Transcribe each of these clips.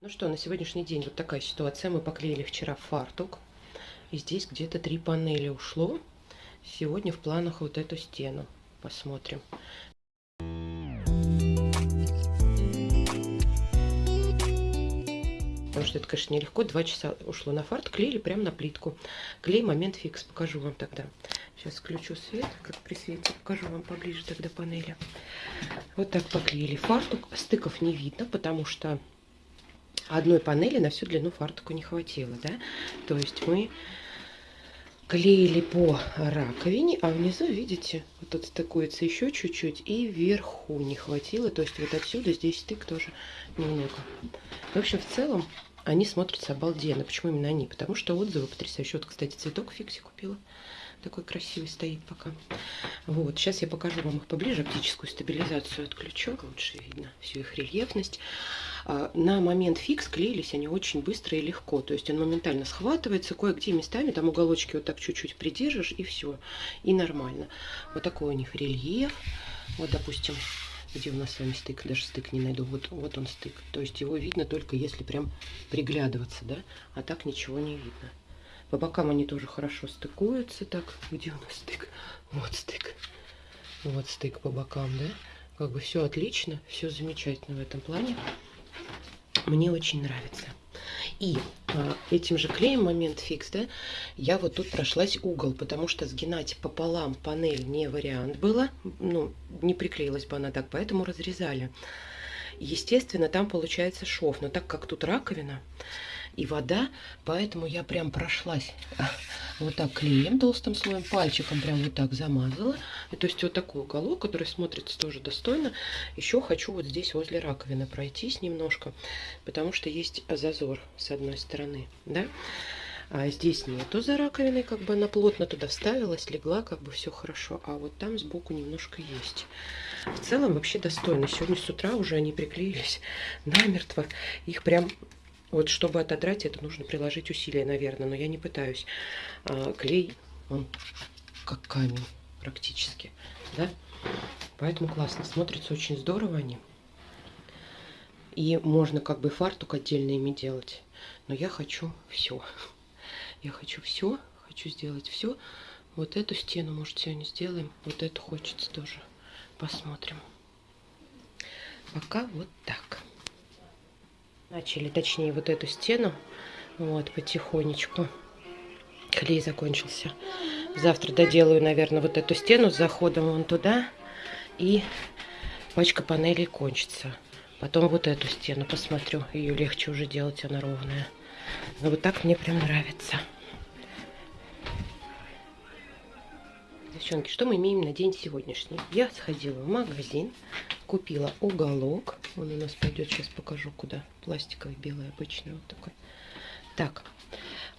Ну что, на сегодняшний день вот такая ситуация. Мы поклеили вчера фартук. И здесь где-то три панели ушло. Сегодня в планах вот эту стену. Посмотрим. Потому что это, конечно, нелегко. Два часа ушло на фарт. Клеили прямо на плитку. Клей момент фикс. Покажу вам тогда. Сейчас включу свет. Как при свете покажу вам поближе тогда панели. Вот так поклеили фартук. Стыков не видно, потому что одной панели на всю длину фартука не хватило, да. То есть мы клеили по раковине, а внизу, видите, вот тут стыкуется еще чуть-чуть, и вверху не хватило, то есть вот отсюда здесь стык тоже немного. В общем, в целом они смотрятся обалденно. Почему именно они? Потому что отзывы потрясающие. Вот, кстати, цветок Фикси купила. Такой красивый стоит пока. Вот, сейчас я покажу вам их поближе. Оптическую стабилизацию отключу. Лучше видно всю их рельефность. А, на момент фикс клеились они очень быстро и легко. То есть он моментально схватывается. Кое-где местами там уголочки вот так чуть-чуть придержишь и все. И нормально. Вот такой у них рельеф. Вот, допустим, где у нас с вами стык, даже стык не найду, вот, вот он стык. То есть его видно только если прям приглядываться, да, а так ничего не видно. По бокам они тоже хорошо стыкуются. Так, где у нас стык? Вот стык. Вот стык по бокам, да? Как бы все отлично, все замечательно в этом плане. Мне очень нравится. И а, этим же клеем момент фикс, да, я вот тут прошлась угол, потому что сгинать пополам панель не вариант было, ну, не приклеилась бы она так, поэтому разрезали. Естественно, там получается шов, но так как тут раковина, и вода, поэтому я прям прошлась вот так клеем толстым слоем, пальчиком прям вот так замазала. И то есть вот такой уголок, который смотрится тоже достойно. Еще хочу вот здесь возле раковины пройтись немножко, потому что есть зазор с одной стороны, да. А здесь нету за раковиной, как бы она плотно туда вставилась, легла, как бы все хорошо. А вот там сбоку немножко есть. В целом вообще достойно. Сегодня с утра уже они приклеились намертво. Их прям вот чтобы отодрать, это нужно приложить усилия, наверное, но я не пытаюсь. А, клей, он как камень практически, да? Поэтому классно, смотрится очень здорово они. И можно как бы фартук отдельно ими делать. Но я хочу все. Я хочу все, хочу сделать все. Вот эту стену, может, сегодня сделаем. Вот эту хочется тоже. Посмотрим. Пока вот так. Начали, точнее, вот эту стену. Вот, потихонечку. Клей закончился. Завтра доделаю, наверное, вот эту стену с заходом вон туда. И пачка панелей кончится. Потом вот эту стену посмотрю. Ее легче уже делать, она ровная. Но вот так мне прям нравится. Девчонки, что мы имеем на день сегодняшний? Я сходила в магазин, купила уголок. Он у нас пойдет, сейчас покажу куда. Пластиковый, белый, обычный вот такой. Так,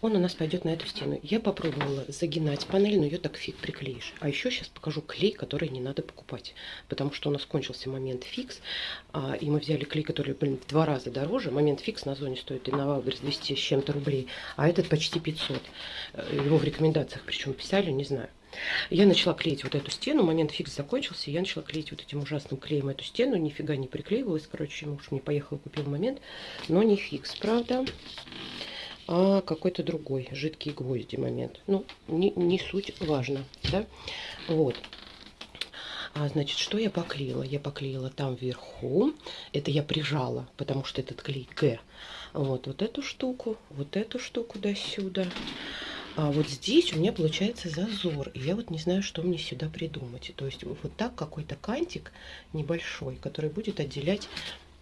он у нас пойдет на эту стену. Я попробовала загинать панель, но ее так фиг приклеишь. А еще сейчас покажу клей, который не надо покупать. Потому что у нас кончился момент фикс. А, и мы взяли клей, который, блин, в два раза дороже. Момент фикс на зоне стоит и на Wildberries 200 с чем-то рублей. А этот почти 500. Э, его в рекомендациях причем писали, не знаю. Я начала клеить вот эту стену, момент фикс закончился, я начала клеить вот этим ужасным клеем эту стену, нифига не приклеивалась, короче, муж мне поехал и купил момент, но не фикс, правда, а какой-то другой, жидкий гвозди момент. Ну, не, не суть важно, да, вот. А, значит, что я поклеила? Я поклеила там вверху, это я прижала, потому что этот клей Г. Вот, вот эту штуку, вот эту штуку до сюда. А вот здесь у меня получается зазор. И я вот не знаю, что мне сюда придумать. То есть вот так какой-то кантик небольшой, который будет отделять,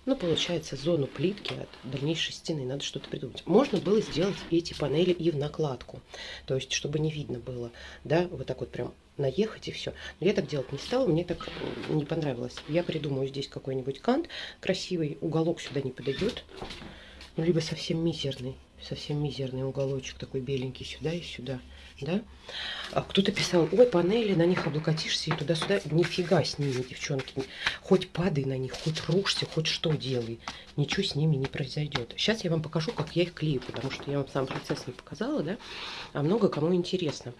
ну, получается, зону плитки от дальнейшей стены. Надо что-то придумать. Можно было сделать эти панели и в накладку. То есть, чтобы не видно было, да, вот так вот прям наехать и все. Но я так делать не стала, мне так не понравилось. Я придумаю здесь какой-нибудь кант красивый, уголок сюда не подойдет, ну, либо совсем мизерный совсем мизерный уголочек такой беленький сюда и сюда, да. А кто-то писал, ой, панели, на них облокотишься и туда-сюда. Нифига с ними, девчонки. Хоть падай на них, хоть рушься, хоть что делай. Ничего с ними не произойдет. Сейчас я вам покажу, как я их клею, потому что я вам сам процесс не показала, да. А много кому интересно.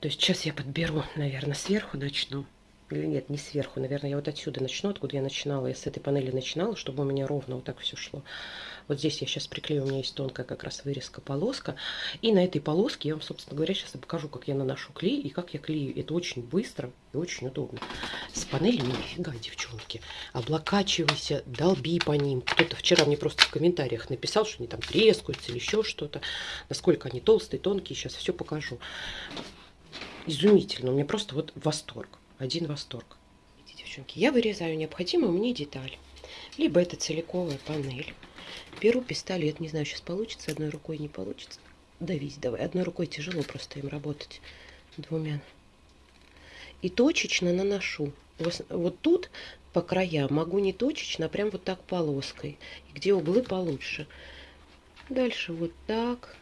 То есть сейчас я подберу, наверное, сверху начну. Или нет, не сверху, наверное, я вот отсюда начну, откуда я начинала, я с этой панели начинала, чтобы у меня ровно вот так все шло. Вот здесь я сейчас приклею, у меня есть тонкая как раз вырезка полоска. И на этой полоске я вам, собственно говоря, сейчас покажу, как я наношу клей и как я клею. Это очень быстро и очень удобно. С панелями нифига, девчонки. Облокачивайся, долби по ним. Кто-то вчера мне просто в комментариях написал, что они там трескаются или еще что-то. Насколько они толстые, тонкие, сейчас все покажу. Изумительно, у меня просто вот восторг. Один восторг. Девчонки, я вырезаю необходимую мне деталь. Либо это целиковая панель Беру пистолет, не знаю, сейчас получится, одной рукой не получится. Давить давай. Одной рукой тяжело просто им работать. Двумя. И точечно наношу. Вот тут по краям могу не точечно, а прям вот так полоской. Где углы получше. Дальше вот так.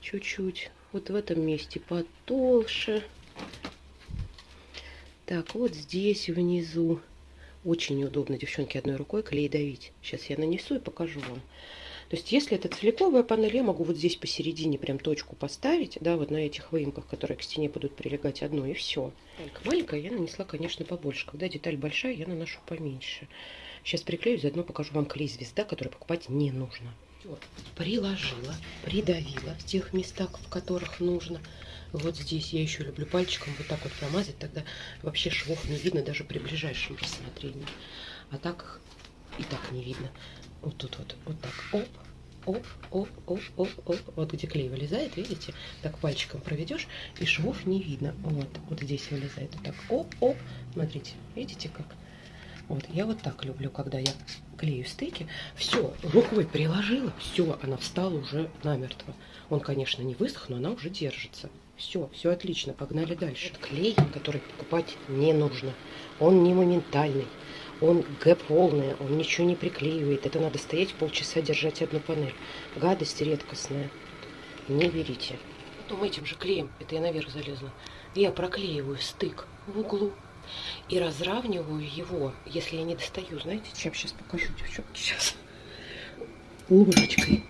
Чуть-чуть. Вот в этом месте потолще. Так, вот здесь внизу очень неудобно, девчонки, одной рукой клей давить. Сейчас я нанесу и покажу вам. То есть, если это целиковая панель, я могу вот здесь посередине прям точку поставить, да, вот на этих выемках, которые к стене будут прилегать одно, и все. Деталька маленькая, я нанесла, конечно, побольше. Когда деталь большая, я наношу поменьше. Сейчас приклею, заодно покажу вам клей звезда, который покупать не нужно. Приложила, придавила в тех местах, в которых нужно. Вот здесь я еще люблю пальчиком вот так вот промазать, тогда вообще швов не видно даже при ближайшем рассмотрении. А так и так не видно. Вот тут вот, вот так, оп, оп, оп, оп, оп, оп. Вот где клей вылезает, видите? Так пальчиком проведешь, и швов не видно. Вот, вот здесь вылезает. Вот так, оп, оп. Смотрите, видите как? Вот, я вот так люблю, когда я клею стыки. Все, рукой приложила, все, она встала уже намертво. Он, конечно, не высох, но она уже держится. Все, все отлично, погнали дальше. Клей, который покупать не нужно. Он не моментальный, он Г полный, он ничего не приклеивает. Это надо стоять полчаса, держать одну панель. Гадость редкостная. Не берите. Потом этим же клеем, это я наверх залезла, я проклеиваю стык в углу и разравниваю его, если я не достаю. Знаете, чем сейчас покажу, девчонки, сейчас. Ложечкой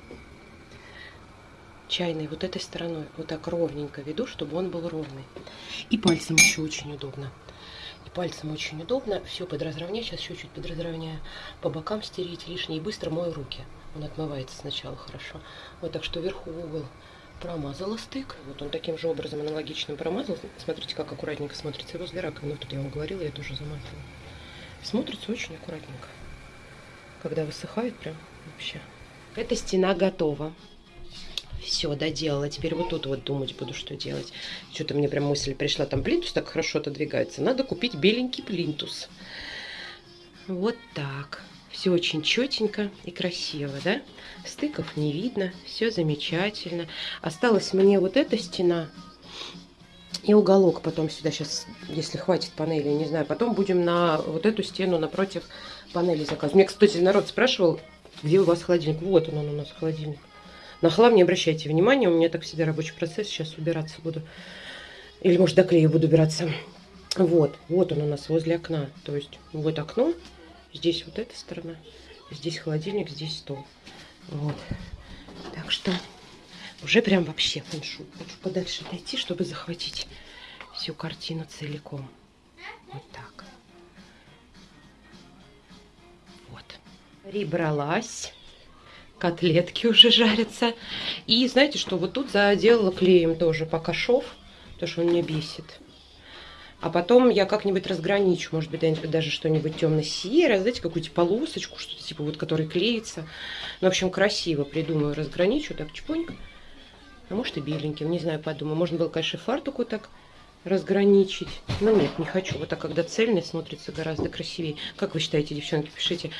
чайной вот этой стороной вот так ровненько веду, чтобы он был ровный. И пальцем еще очень удобно. И пальцем очень удобно. Все подразровнять. Сейчас еще чуть подразровняю. По бокам стереть лишнее. И быстро мою руки. Он отмывается сначала хорошо. Вот так что вверху угол промазала стык. Вот он таким же образом аналогичным промазал. Смотрите, как аккуратненько смотрится возле раковины. Тут я вам говорила, я тоже замазала. Смотрится очень аккуратненько. Когда высыхает, прям вообще. Эта стена готова. Все, доделала. Теперь вот тут вот думать буду, что делать. Что-то мне прям мысль пришла. Там плинтус так хорошо отодвигается. Надо купить беленький плинтус. Вот так. Все очень четенько и красиво, да? Стыков не видно. Все замечательно. Осталась мне вот эта стена. И уголок потом сюда сейчас, если хватит панели, не знаю. Потом будем на вот эту стену напротив панели заказывать. Мне, кстати, народ спрашивал, где у вас холодильник. Вот он, он у нас холодильник. На хлам не обращайте внимания, у меня так всегда рабочий процесс, сейчас убираться буду. Или, может, до клея буду убираться. Вот, вот он у нас возле окна. То есть, вот окно, здесь вот эта сторона, здесь холодильник, здесь стол. Вот. Так что уже прям вообще фэншуй. Хочу подальше дойти, чтобы захватить всю картину целиком. Вот так. Вот. Прибралась котлетки уже жарятся. И знаете что, вот тут заделала клеем тоже пока шов, потому что он меня бесит. А потом я как-нибудь разграничу, может быть, даже что-нибудь темно-серое, знаете, какую-то полосочку, что-то типа вот, который клеится. Ну, в общем, красиво придумаю, разграничу так чпонько. А может и беленьким, не знаю, подумаю. Можно было, конечно, фартук вот так разграничить. Но нет, не хочу. Вот так, когда цельный, смотрится гораздо красивее. Как вы считаете, девчонки, пишите.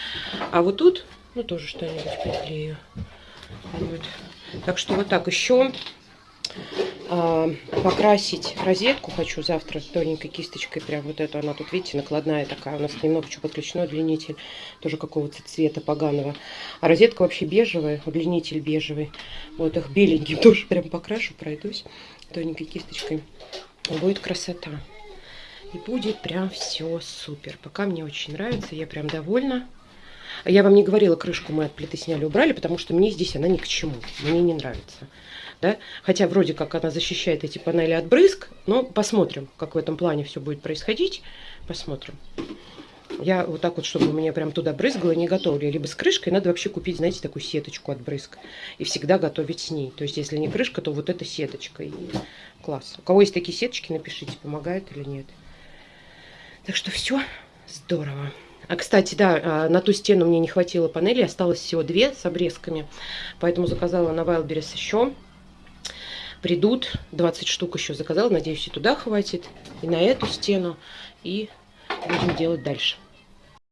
А вот тут ну, тоже что-нибудь приклею. Вот. Так что вот так еще а, покрасить розетку хочу завтра тоненькой кисточкой. Прям вот эту, она тут, видите, накладная такая. У нас немного еще подключено удлинитель, тоже какого-то цвета поганого. А розетка вообще бежевая, удлинитель бежевый. Вот их беленьким тоже прям покрашу, пройдусь тоненькой кисточкой. Будет красота. И будет прям все супер. Пока мне очень нравится, я прям довольна. Я вам не говорила, крышку мы от плиты сняли, убрали, потому что мне здесь она ни к чему. Мне не нравится. Да? Хотя вроде как она защищает эти панели от брызг, но посмотрим, как в этом плане все будет происходить. Посмотрим. Я вот так вот, чтобы у меня прям туда брызгало, не готовлю. Либо с крышкой надо вообще купить, знаете, такую сеточку от брызг. И всегда готовить с ней. То есть, если не крышка, то вот эта сеточка. И класс. У кого есть такие сеточки, напишите, помогает или нет. Так что все здорово. А, кстати, да, а, на ту стену мне не хватило панели, осталось всего две с обрезками. Поэтому заказала на Wildberries еще. Придут, 20 штук еще заказала. Надеюсь, и туда хватит, и на эту стену. И будем делать дальше.